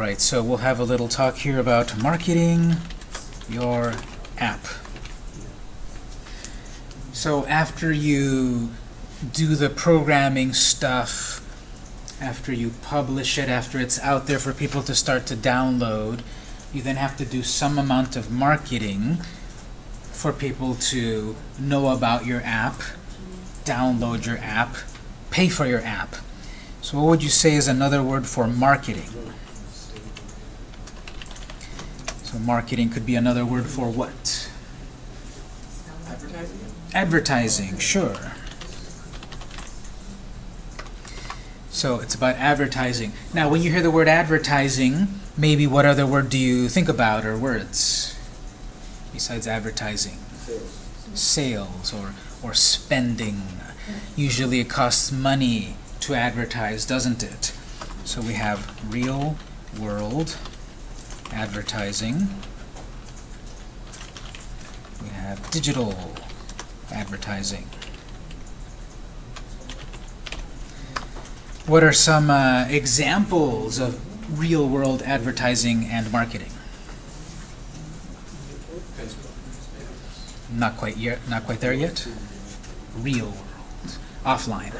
right, so we'll have a little talk here about marketing your app. So after you do the programming stuff, after you publish it, after it's out there for people to start to download, you then have to do some amount of marketing for people to know about your app, download your app, pay for your app. So what would you say is another word for marketing? So marketing could be another word for what? Advertising? Advertising, sure. So it's about advertising. Now, when you hear the word advertising, maybe what other word do you think about or words besides advertising? Sales Sales or, or spending. Usually it costs money to advertise, doesn't it? So we have real world advertising. We have digital advertising. What are some uh, examples of real-world advertising and marketing? Not quite yet. Not quite there yet. Real world, offline.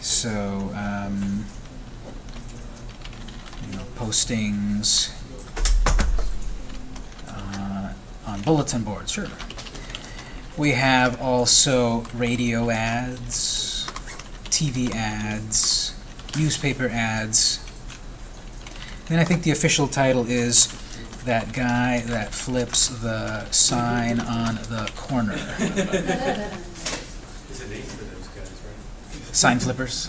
So, um, you know, postings uh, on bulletin boards, sure. We have also radio ads, TV ads, newspaper ads. Then I think the official title is that guy that flips the sign on the corner. There's a name for those guys, right? Sign flippers.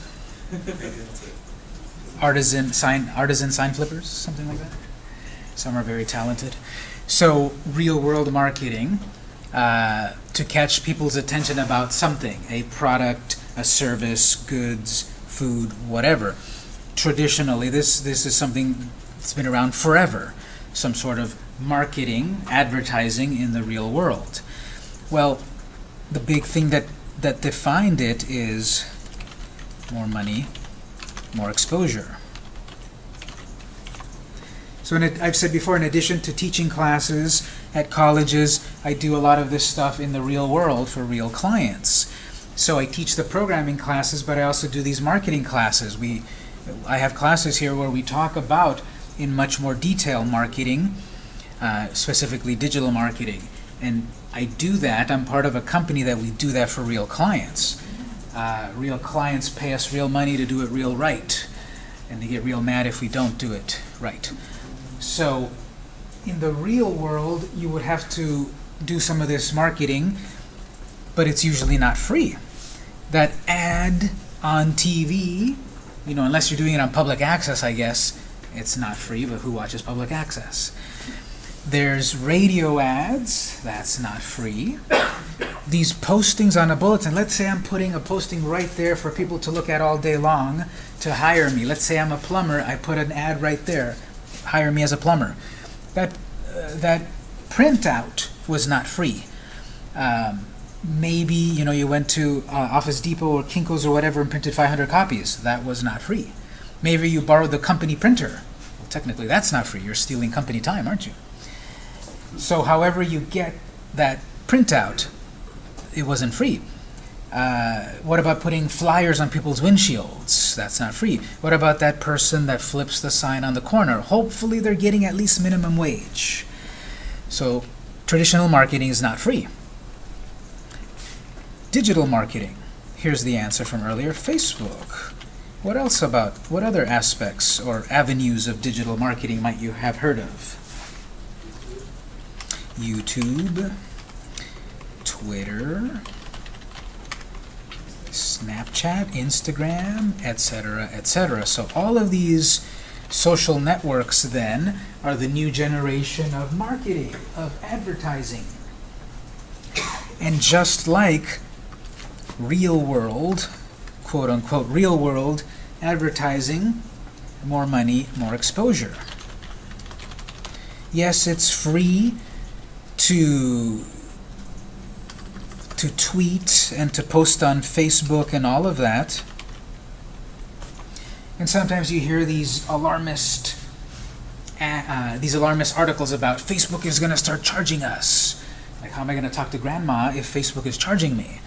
Artisan sign artisan sign flippers, something like that. Some are very talented. So real world marketing uh, to catch people's attention about something, a product, a service, goods, food, whatever. Traditionally, this this is something that's been around forever. Some sort of marketing, advertising in the real world. Well, the big thing that that defined it is more money, more exposure. So it, I've said before, in addition to teaching classes at colleges, I do a lot of this stuff in the real world for real clients. So I teach the programming classes, but I also do these marketing classes. We, I have classes here where we talk about, in much more detail, marketing, uh, specifically digital marketing. And I do that, I'm part of a company that we do that for real clients. Uh, real clients pay us real money to do it real right. And they get real mad if we don't do it right. So in the real world, you would have to do some of this marketing, but it's usually not free. That ad on TV, you know, unless you're doing it on public access, I guess, it's not free, but who watches public access? There's radio ads, that's not free. These postings on a bulletin, let's say I'm putting a posting right there for people to look at all day long to hire me. Let's say I'm a plumber, I put an ad right there, hire me as a plumber. That, uh, that printout was not free. Um, maybe, you know, you went to uh, Office Depot or Kinko's or whatever and printed 500 copies. That was not free. Maybe you borrowed the company printer. Well, technically, that's not free. You're stealing company time, aren't you? So however you get that printout, it wasn't free. Uh, what about putting flyers on people's windshields? That's not free. What about that person that flips the sign on the corner? Hopefully they're getting at least minimum wage. So traditional marketing is not free. Digital marketing. Here's the answer from earlier, Facebook. What else about, what other aspects or avenues of digital marketing might you have heard of? YouTube, Twitter, Snapchat, Instagram, etc., etc. So all of these social networks then are the new generation of marketing, of advertising. And just like real world, quote unquote, real world advertising, more money, more exposure. Yes, it's free to to tweet and to post on Facebook and all of that. And sometimes you hear these alarmist, uh, these alarmist articles about Facebook is going to start charging us. Like, how am I going to talk to grandma if Facebook is charging me?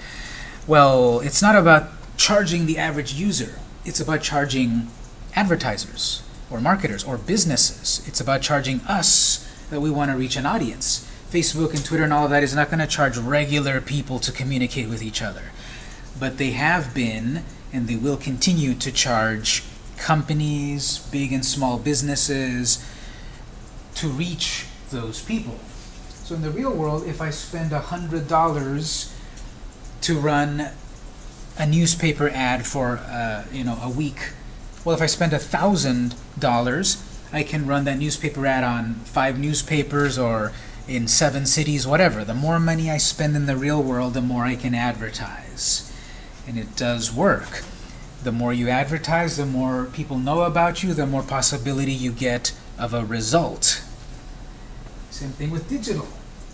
Well, it's not about charging the average user. It's about charging advertisers or marketers or businesses. It's about charging us that we want to reach an audience. Facebook and Twitter and all of that is not going to charge regular people to communicate with each other. But they have been, and they will continue to charge companies, big and small businesses, to reach those people. So in the real world, if I spend $100 to run a newspaper ad for uh, you know a week, well, if I spend $1,000, I can run that newspaper ad on five newspapers or in seven cities, whatever. The more money I spend in the real world, the more I can advertise. And it does work. The more you advertise, the more people know about you, the more possibility you get of a result. Same thing with digital.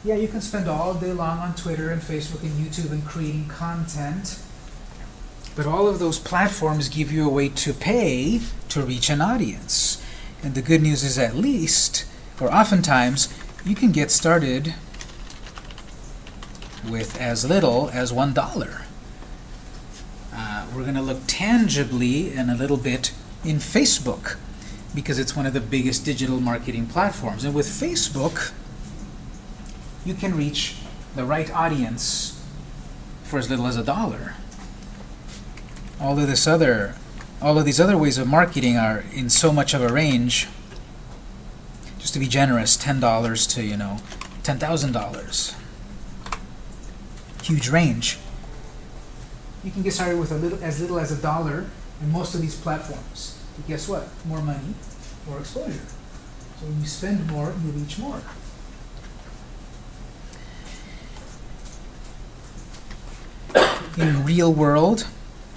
Yeah, you can spend all day long on Twitter and Facebook and YouTube and creating content, but all of those platforms give you a way to pay to reach an audience. And the good news is at least, or oftentimes, you can get started with as little as one dollar. Uh, we're going to look tangibly and a little bit in Facebook because it's one of the biggest digital marketing platforms. And with Facebook, you can reach the right audience for as little as a dollar. All of this other, all of these other ways of marketing are in so much of a range. Just to be generous, ten dollars to you know, ten thousand dollars. Huge range. You can get started with a little, as little as a dollar in most of these platforms. But guess what? More money, more exposure. So when you spend more, you reach more. In real world,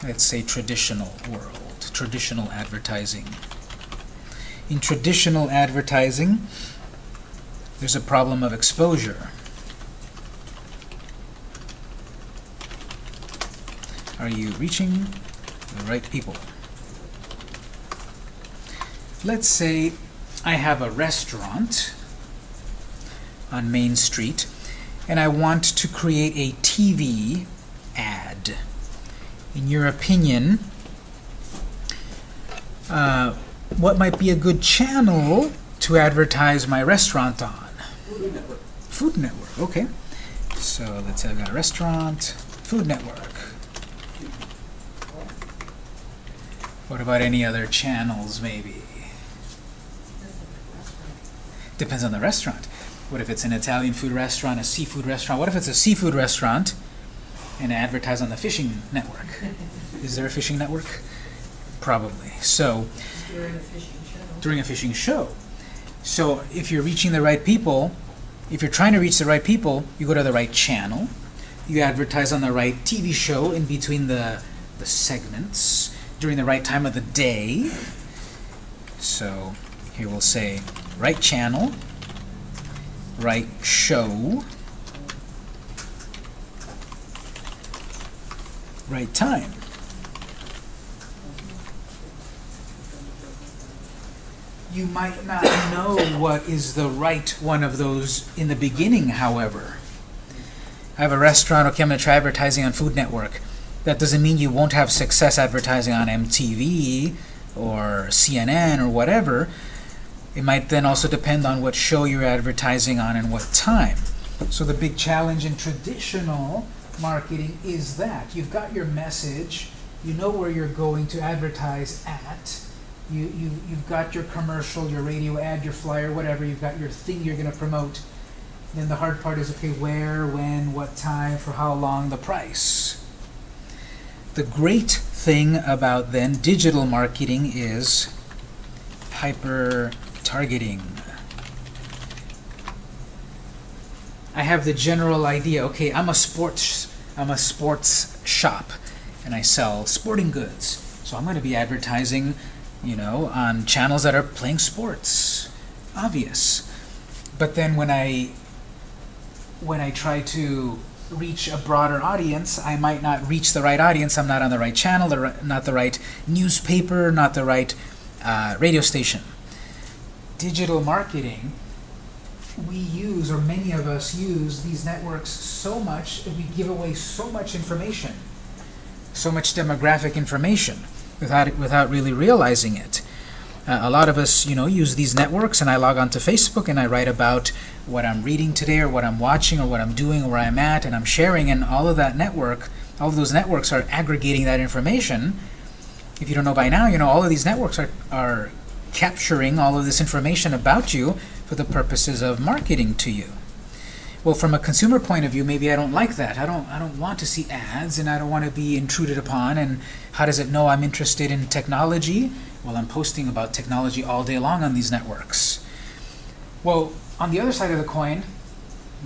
let's say traditional world, traditional advertising. In traditional advertising, there's a problem of exposure. Are you reaching the right people? Let's say I have a restaurant on Main Street and I want to create a TV ad. In your opinion, uh, what might be a good channel to advertise my restaurant on? Food Network. Food Network, okay. So let's say I've got a restaurant, Food Network. What about any other channels, maybe? Depends on the restaurant. What if it's an Italian food restaurant, a seafood restaurant? What if it's a seafood restaurant and advertise on the fishing network? Is there a fishing network? Probably. So During a fishing show. during a fishing show. So if you're reaching the right people, if you're trying to reach the right people, you go to the right channel. You advertise on the right TV show in between the, the segments during the right time of the day. So here we'll say right channel, right show, right time. You might not know what is the right one of those in the beginning, however. I have a restaurant, okay, I'm going to try advertising on Food Network. That doesn't mean you won't have success advertising on MTV or CNN or whatever. It might then also depend on what show you're advertising on and what time. So the big challenge in traditional marketing is that you've got your message, you know where you're going to advertise at, you, you, you've got your commercial, your radio ad, your flyer, whatever, you've got your thing you're going to promote. Then the hard part is, okay, where, when, what time, for how long, the price. The great thing about then digital marketing is hyper targeting. I have the general idea, okay, I'm a sports I'm a sports shop and I sell sporting goods. So I'm going to be advertising, you know, on channels that are playing sports. Obvious. But then when I when I try to reach a broader audience. I might not reach the right audience. I'm not on the right channel, the ri- not the right newspaper, not the right uh, radio station. Digital marketing, we use, or many of us use, these networks so much we give away so much information, so much demographic information without, without really realizing it. Uh, a lot of us, you know, use these networks, and I log onto Facebook and I write about what I'm reading today, or what I'm watching, or what I'm doing, or where I'm at, and I'm sharing, and all of that network, all of those networks are aggregating that information. If you don't know by now, you know, all of these networks are, are capturing all of this information about you for the purposes of marketing to you. Well, from a consumer point of view, maybe I don't like that. I don't I don't want to see ads and I don't want to be intruded upon and how does it know I'm interested in technology? Well, I'm posting about technology all day long on these networks. Well, on the other side of the coin,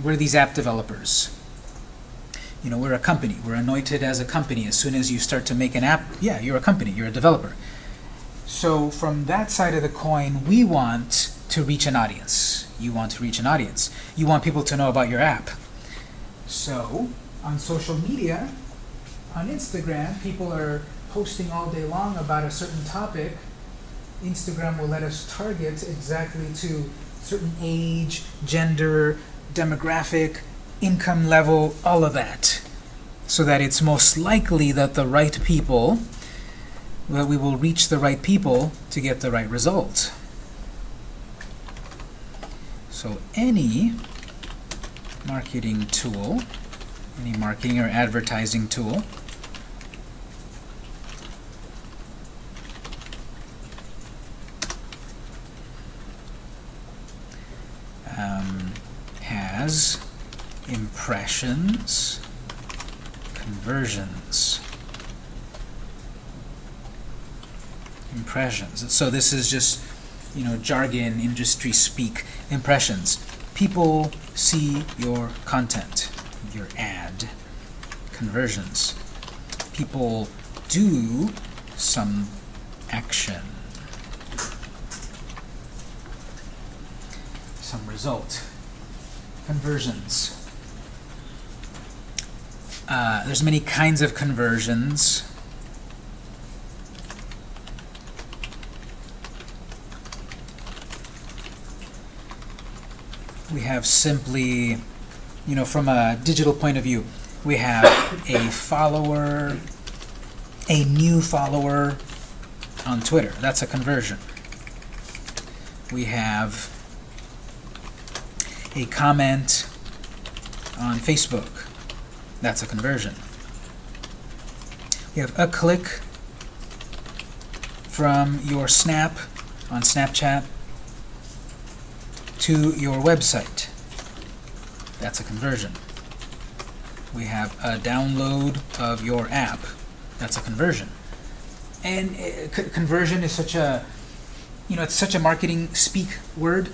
we're these app developers. You know, we're a company. We're anointed as a company. As soon as you start to make an app, yeah, you're a company. You're a developer. So from that side of the coin, we want to reach an audience. You want to reach an audience. You want people to know about your app. So on social media, on Instagram, people are posting all day long about a certain topic. Instagram will let us target exactly to certain age, gender, demographic, income level, all of that. So that it's most likely that the right people that we will reach the right people to get the right result. So any marketing tool, any marketing or advertising tool, um, has impressions, conversions, impressions. So this is just, you know, jargon, industry speak, impressions. People see your content, your ad. Conversions. People do some action. Some result. Conversions. Uh, there's many kinds of conversions. We have simply, you know, from a digital point of view, we have a follower, a new follower on Twitter. That's a conversion. We have a comment on Facebook. That's a conversion. We have a click from your snap on Snapchat to your website. That's a conversion. We have a download of your app. That's a conversion. And uh, conversion is such a, you know, it's such a marketing speak word,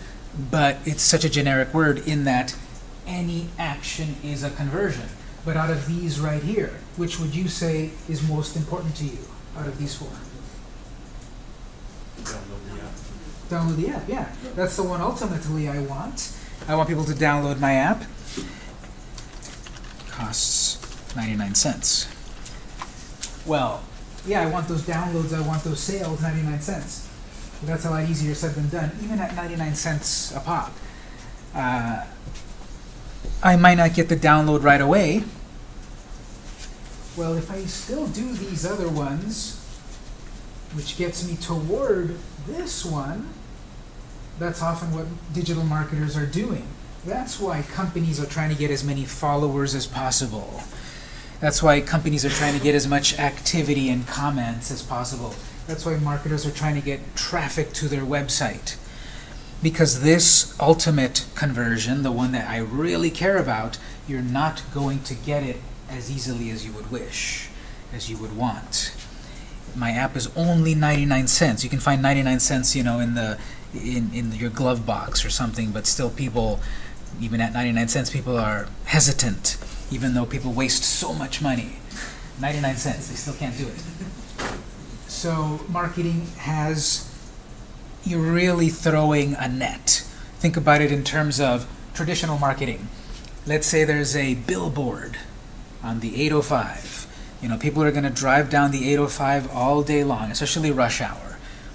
but it's such a generic word in that any action is a conversion. But out of these right here, which would you say is most important to you out of these four? Download the app. Yeah. That's the one ultimately I want. I want people to download my app. Costs 99 cents. Well, yeah, I want those downloads, I want those sales, 99 cents. But that's a lot easier said than done, even at 99 cents a pop. Uh, I might not get the download right away. Well, if I still do these other ones, which gets me toward this one, that's often what digital marketers are doing. That's why companies are trying to get as many followers as possible. That's why companies are trying to get as much activity and comments as possible. That's why marketers are trying to get traffic to their website. Because this ultimate conversion, the one that I really care about, you're not going to get it as easily as you would wish, as you would want my app is only 99 cents. You can find 99 cents, you know, in the in in your glove box or something, but still people even at 99 cents people are hesitant even though people waste so much money. 99 cents, they still can't do it. So marketing has you're really throwing a net. Think about it in terms of traditional marketing. let's say there's a billboard on the 805. You know, people are going to drive down the 805 all day long, especially rush hour.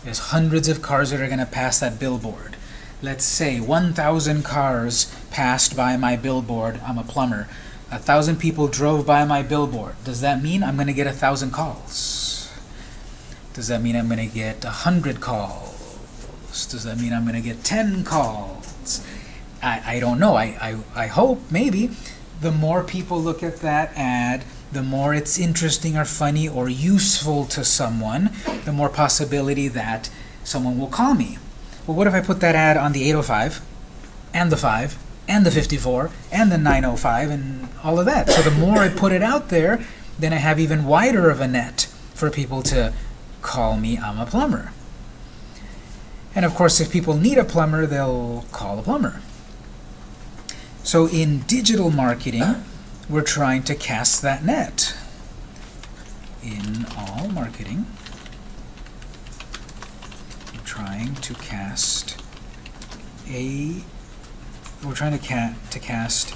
There's hundreds of cars that are going to pass that billboard. Let's say 1,000 cars passed by my billboard. I'm a plumber. A thousand people drove by my billboard. Does that mean I'm going to get a thousand calls? Does that mean I'm going to get a hundred calls? Does that mean I'm going to get ten calls? I, I don't know. I, I, I hope, maybe. The more people look at that ad, the more it's interesting or funny or useful to someone, the more possibility that someone will call me. Well, what if I put that ad on the 805 and the 5 and the 54 and the 905 and all of that? So the more I put it out there, then I have even wider of a net for people to call me I'm a plumber. And of course, if people need a plumber, they'll call a plumber. So in digital marketing, we're trying to cast that net. In all marketing, we're trying to cast a we're trying to to cast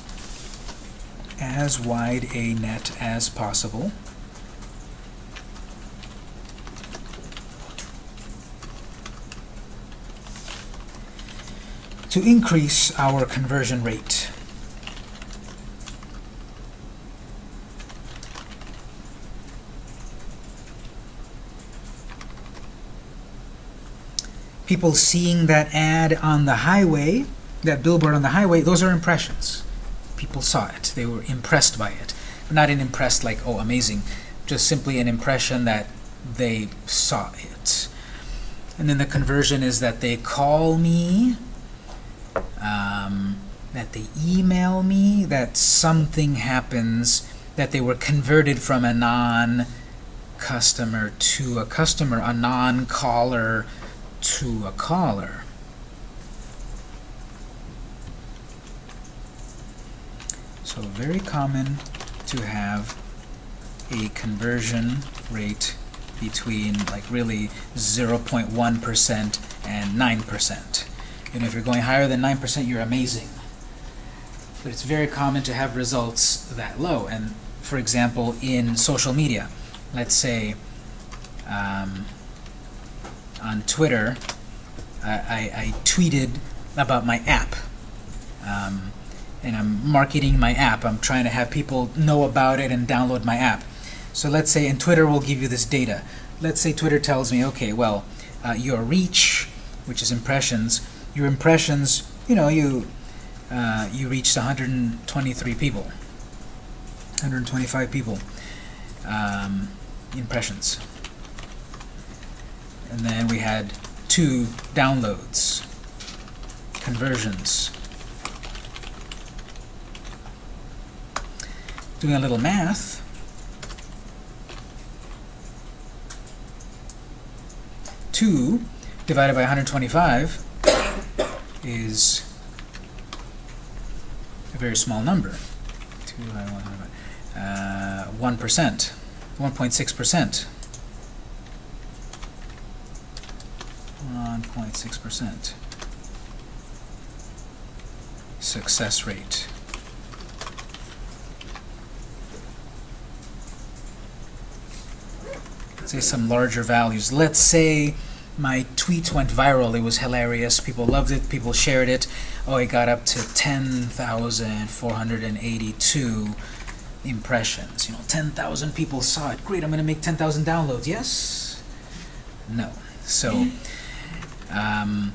as wide a net as possible to increase our conversion rate. People seeing that ad on the highway, that billboard on the highway, those are impressions. People saw it. They were impressed by it. But not an impressed like, oh, amazing. Just simply an impression that they saw it. And then the conversion is that they call me, um, that they email me, that something happens, that they were converted from a non-customer to a customer, a non-caller to a caller. So very common to have a conversion rate between like really 0.1% and 9%. You know, if you're going higher than 9%, you're amazing. But it's very common to have results that low. And for example, in social media, let's say um, on Twitter, I, I, I, tweeted about my app. Um, and I'm marketing my app. I'm trying to have people know about it and download my app. So let's say, and Twitter will give you this data. Let's say Twitter tells me, okay, well, uh, your reach, which is impressions, your impressions, you know, you uh, you reached 123 people, 125 people um, impressions. And then we had two downloads, conversions. Doing a little math, two divided by 125 is a very small number. Two by uh, 1%, 1.6%. 1.6% success rate. Let's say some larger values. Let's say my tweet went viral. It was hilarious. People loved it. People shared it. Oh, it got up to 10,482 impressions. You know, 10,000 people saw it. Great, I'm going to make 10,000 downloads. Yes? No. So, um,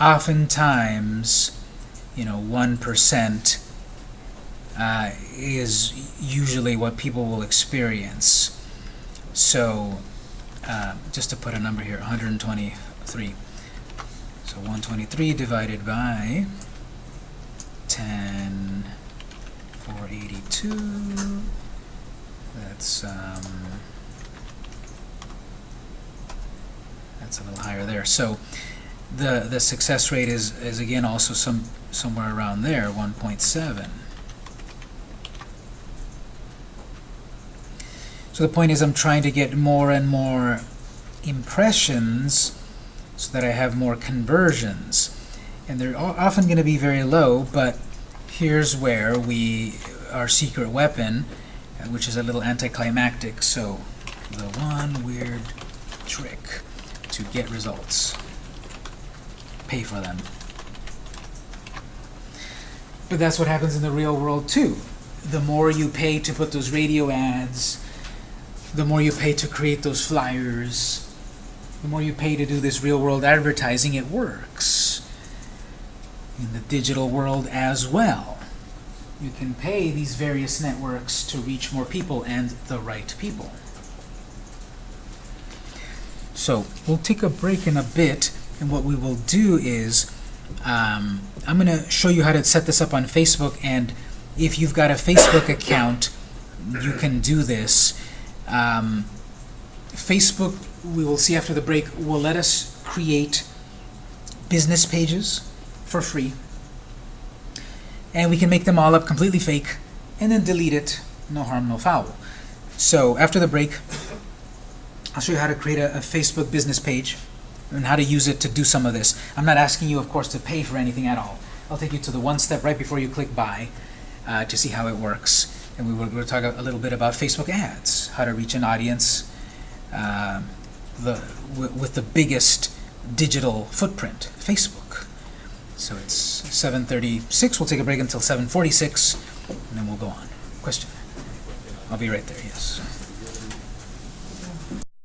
oftentimes, you know, 1% uh, is usually what people will experience. So, uh, just to put a number here, 123. So 123 divided by 10, 482. That's um, that's a little higher there. So the the success rate is is again also some somewhere around there, 1.7. So the point is I'm trying to get more and more impressions so that I have more conversions. And they're often going to be very low, but here's where we, our secret weapon, uh, which is a little anticlimactic, so the one weird trick to get results. Pay for them. But that's what happens in the real world too. The more you pay to put those radio ads, the more you pay to create those flyers, the more you pay to do this real world advertising, it works. In the digital world as well. You can pay these various networks to reach more people and the right people. So we'll take a break in a bit, and what we will do is um, I'm going to show you how to set this up on Facebook, and if you've got a Facebook account, you can do this. Um, Facebook, we will see after the break, will let us create business pages for free. And we can make them all up completely fake, and then delete it, no harm, no foul. So after the break, I'll show you how to create a, a Facebook business page and how to use it to do some of this. I'm not asking you, of course, to pay for anything at all. I'll take you to the one step right before you click buy uh, to see how it works. And we will talk a, little bit about Facebook ads, how to reach an audience uh, the, with the biggest digital footprint, Facebook. So it's 7.36. We'll take a break until 7.46, and then we'll go on. Question? I'll be right there, yes.